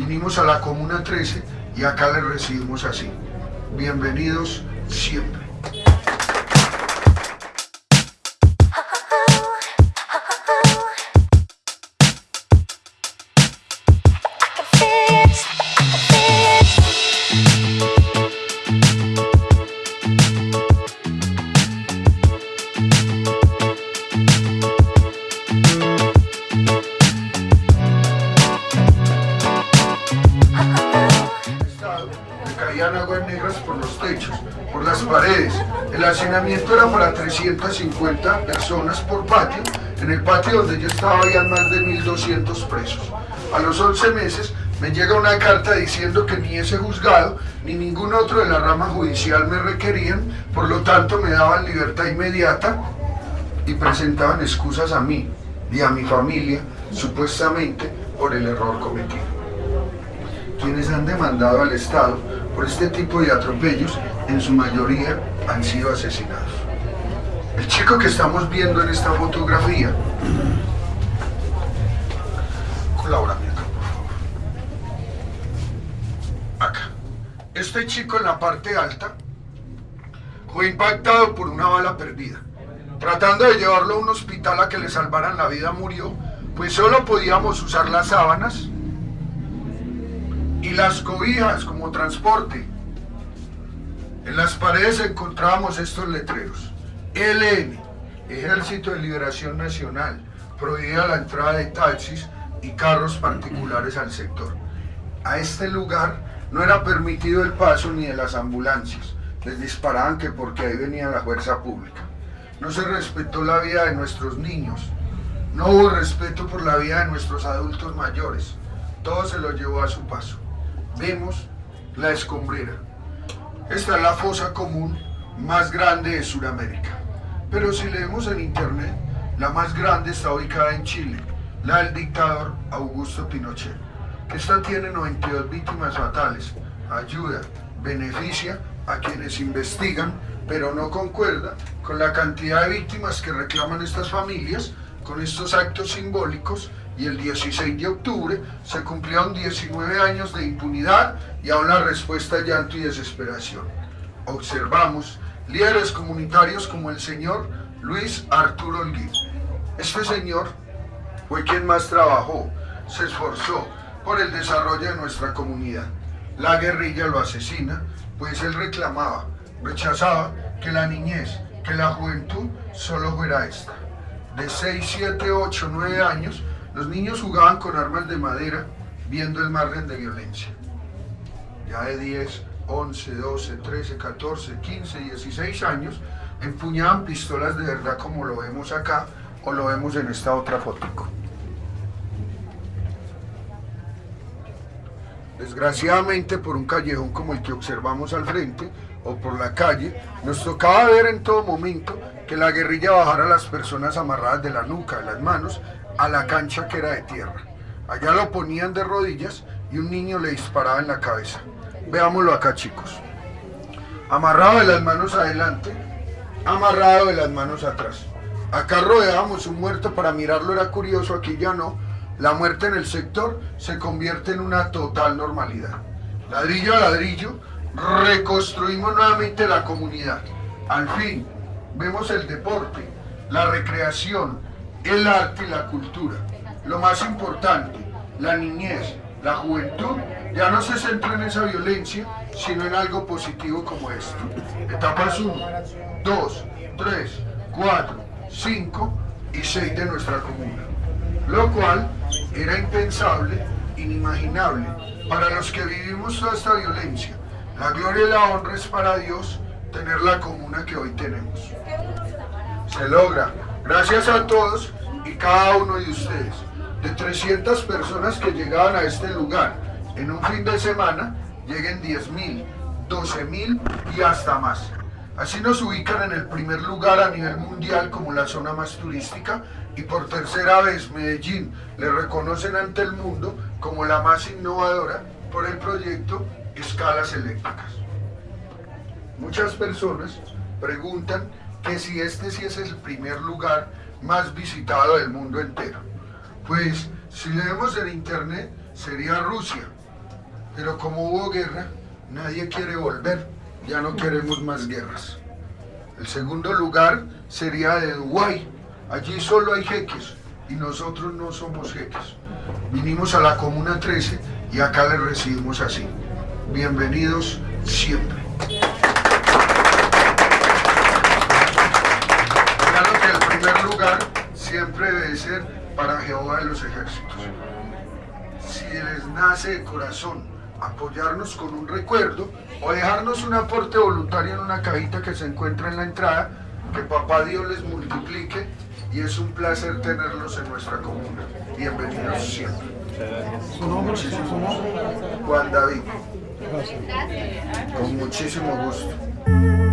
Vinimos a la Comuna 13 y acá les recibimos así. Bienvenidos siempre. Los techos, por las paredes. El hacinamiento era para 350 personas por patio. En el patio donde yo estaba habían más de 1.200 presos. A los 11 meses me llega una carta diciendo que ni ese juzgado ni ningún otro de la rama judicial me requerían, por lo tanto me daban libertad inmediata y presentaban excusas a mí y a mi familia, supuestamente por el error cometido. Quienes han demandado al Estado por este tipo de atropellos, en su mayoría han sido asesinados. El chico que estamos viendo en esta fotografía, colabórame acá, por favor. Acá. Este chico en la parte alta fue impactado por una bala perdida. Tratando de llevarlo a un hospital a que le salvaran la vida murió, pues solo podíamos usar las sábanas y las cobijas como transporte. En las paredes encontrábamos estos letreros. LN, Ejército de Liberación Nacional, prohibida la entrada de taxis y carros particulares al sector. A este lugar no era permitido el paso ni de las ambulancias. Les disparaban que porque ahí venía la fuerza pública. No se respetó la vida de nuestros niños. No hubo respeto por la vida de nuestros adultos mayores. Todo se lo llevó a su paso vemos la escombrera. Esta es la fosa común más grande de Sudamérica. Pero si leemos en internet, la más grande está ubicada en Chile, la del dictador Augusto Pinochet. Esta tiene 92 víctimas fatales. Ayuda, beneficia a quienes investigan, pero no concuerda con la cantidad de víctimas que reclaman estas familias con estos actos simbólicos y el 16 de octubre se cumplieron 19 años de impunidad y aún la respuesta llanto y desesperación. Observamos líderes comunitarios como el señor Luis Arturo Olguín. Este señor fue quien más trabajó, se esforzó por el desarrollo de nuestra comunidad. La guerrilla lo asesina, pues él reclamaba, rechazaba que la niñez, que la juventud solo fuera esta. De 6, 7, 8, 9 años los niños jugaban con armas de madera viendo el margen de violencia. Ya de 10, 11, 12, 13, 14, 15, 16 años empuñaban pistolas de verdad como lo vemos acá o lo vemos en esta otra foto. Desgraciadamente por un callejón como el que observamos al frente o por la calle, nos tocaba ver en todo momento que la guerrilla bajara a las personas amarradas de la nuca, de las manos, a la cancha que era de tierra. Allá lo ponían de rodillas y un niño le disparaba en la cabeza. Veámoslo acá, chicos. Amarrado de las manos adelante, amarrado de las manos atrás. Acá rodeábamos un muerto para mirarlo, era curioso, aquí ya no. La muerte en el sector se convierte en una total normalidad. Ladrillo a ladrillo, reconstruimos nuevamente la comunidad. Al fin, vemos el deporte, la recreación, el arte y la cultura. Lo más importante, la niñez, la juventud, ya no se centra en esa violencia, sino en algo positivo como esto. Etapas 1, 2, 3, 4, 5 y 6 de nuestra comuna. Lo cual era impensable, inimaginable, para los que vivimos toda esta violencia. La gloria y la honra es para Dios tener la comuna que hoy tenemos. Se logra Gracias a todos y cada uno de ustedes. De 300 personas que llegaban a este lugar en un fin de semana, lleguen 10.000, 12.000 y hasta más. Así nos ubican en el primer lugar a nivel mundial como la zona más turística y por tercera vez Medellín le reconocen ante el mundo como la más innovadora por el proyecto Escalas Eléctricas. Muchas personas preguntan que si este sí es el primer lugar más visitado del mundo entero. Pues si leemos en internet sería Rusia, Pero como hubo guerra, nadie quiere volver. Ya no queremos más guerras. El segundo lugar sería de Dubái. Allí solo hay jeques y nosotros no somos jeques. Vinimos a la Comuna 13 y acá les recibimos así. Bienvenidos siempre. Claro que siempre debe ser para Jehová de los ejércitos. Si les nace de corazón apoyarnos con un recuerdo o dejarnos un aporte voluntario en una cajita que se encuentra en la entrada, que papá Dios les multiplique y es un placer tenerlos en nuestra comuna. Bienvenidos siempre. ¿Su nombre? Juan David, con muchísimo gusto.